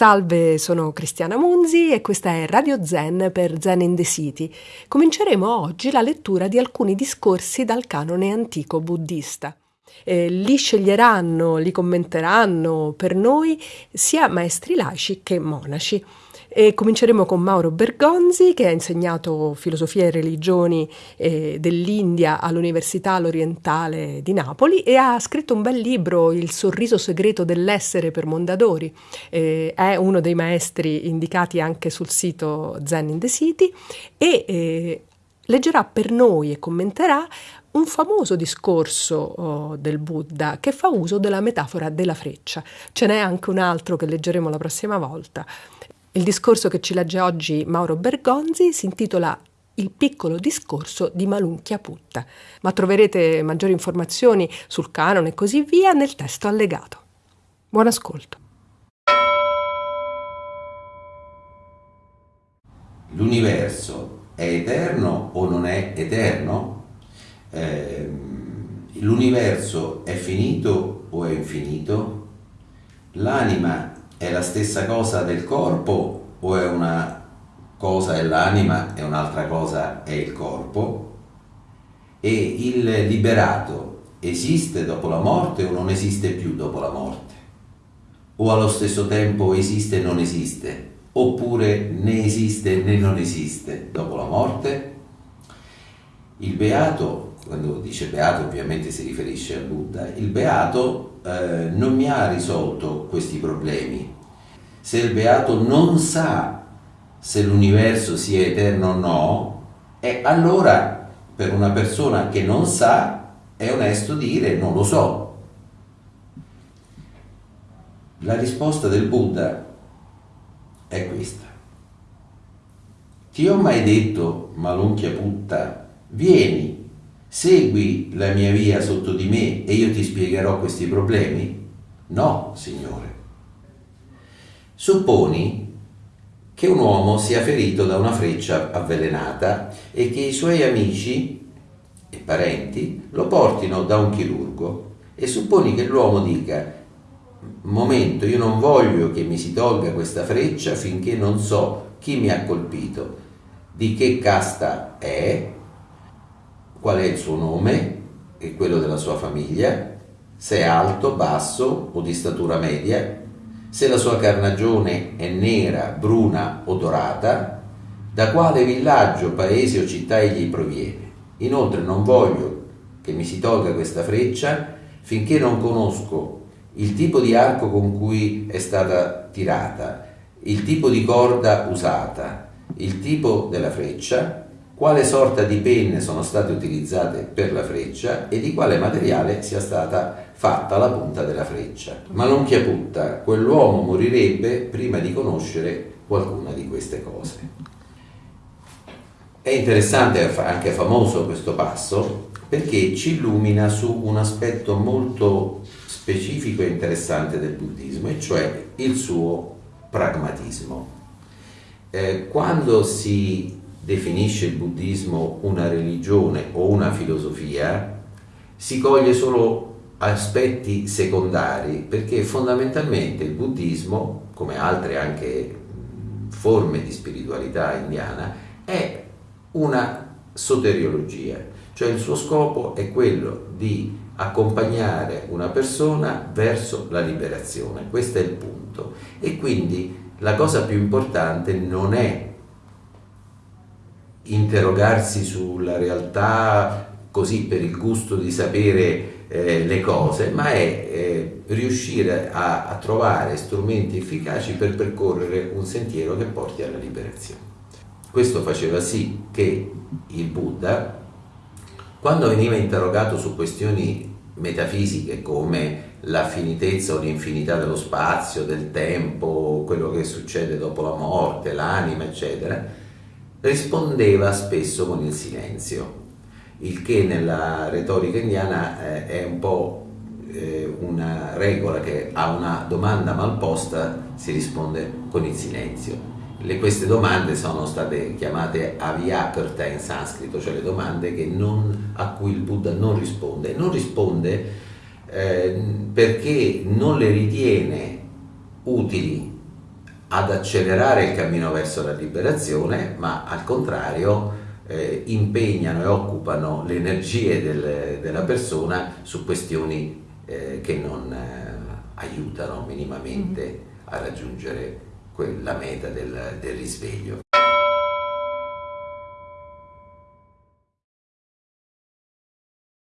Salve, sono Cristiana Munzi e questa è Radio Zen per Zen in the City. Cominceremo oggi la lettura di alcuni discorsi dal canone antico buddista. Eh, li sceglieranno, li commenteranno per noi sia maestri laici che monaci. E cominceremo con Mauro Bergonzi che ha insegnato filosofia e religioni eh, dell'India all'Università L'Orientale di Napoli e ha scritto un bel libro, Il sorriso segreto dell'essere per Mondadori. Eh, è uno dei maestri indicati anche sul sito Zen in the City e eh, leggerà per noi e commenterà un famoso discorso oh, del Buddha che fa uso della metafora della freccia. Ce n'è anche un altro che leggeremo la prossima volta. Il discorso che ci legge oggi Mauro Bergonzi si intitola Il piccolo discorso di Malunchia Putta, ma troverete maggiori informazioni sul canone e così via nel testo allegato. Buon ascolto. L'universo è eterno o non è eterno? Eh, l'universo è finito o è infinito? L'anima è la stessa cosa del corpo o è una cosa è l'anima e un'altra cosa è il corpo? E il liberato esiste dopo la morte o non esiste più dopo la morte? O allo stesso tempo esiste e non esiste? Oppure né esiste né non esiste dopo la morte? Il beato, quando dice beato ovviamente si riferisce a Buddha, il beato eh, non mi ha risolto questi problemi. Se il beato non sa se l'universo sia eterno o no, e allora per una persona che non sa è onesto dire non lo so. La risposta del Buddha è questa. Ti ho mai detto, Malunchia Putta, vieni Segui la mia via sotto di me e io ti spiegherò questi problemi? No, Signore. Supponi che un uomo sia ferito da una freccia avvelenata e che i suoi amici e parenti lo portino da un chirurgo e supponi che l'uomo dica momento, io non voglio che mi si tolga questa freccia finché non so chi mi ha colpito, di che casta è, qual è il suo nome? E quello della sua famiglia, se è alto, basso o di statura media, se la sua carnagione è nera, bruna o dorata, da quale villaggio, paese o città egli proviene. Inoltre non voglio che mi si tolga questa freccia finché non conosco il tipo di arco con cui è stata tirata, il tipo di corda usata, il tipo della freccia quale sorta di penne sono state utilizzate per la freccia e di quale materiale sia stata fatta la punta della freccia. Ma non chiaputta, quell'uomo morirebbe prima di conoscere qualcuna di queste cose. È interessante anche famoso questo passo perché ci illumina su un aspetto molto specifico e interessante del buddismo, e cioè il suo pragmatismo. Eh, quando si definisce il buddismo una religione o una filosofia, si coglie solo aspetti secondari, perché fondamentalmente il buddismo, come altre anche forme di spiritualità indiana, è una soteriologia, cioè il suo scopo è quello di accompagnare una persona verso la liberazione, questo è il punto. E quindi la cosa più importante non è interrogarsi sulla realtà così per il gusto di sapere eh, le cose, ma è eh, riuscire a, a trovare strumenti efficaci per percorrere un sentiero che porti alla liberazione. Questo faceva sì che il Buddha, quando veniva interrogato su questioni metafisiche come la finitezza o l'infinità dello spazio, del tempo, quello che succede dopo la morte, l'anima, eccetera, rispondeva spesso con il silenzio, il che nella retorica indiana eh, è un po' eh, una regola che a una domanda mal posta si risponde con il silenzio. Le, queste domande sono state chiamate avyakarta in sanscrito, cioè le domande non, a cui il Buddha non risponde. Non risponde eh, perché non le ritiene utili ad accelerare il cammino verso la liberazione, ma al contrario eh, impegnano e occupano le energie del, della persona su questioni eh, che non eh, aiutano minimamente a raggiungere quella meta del, del risveglio.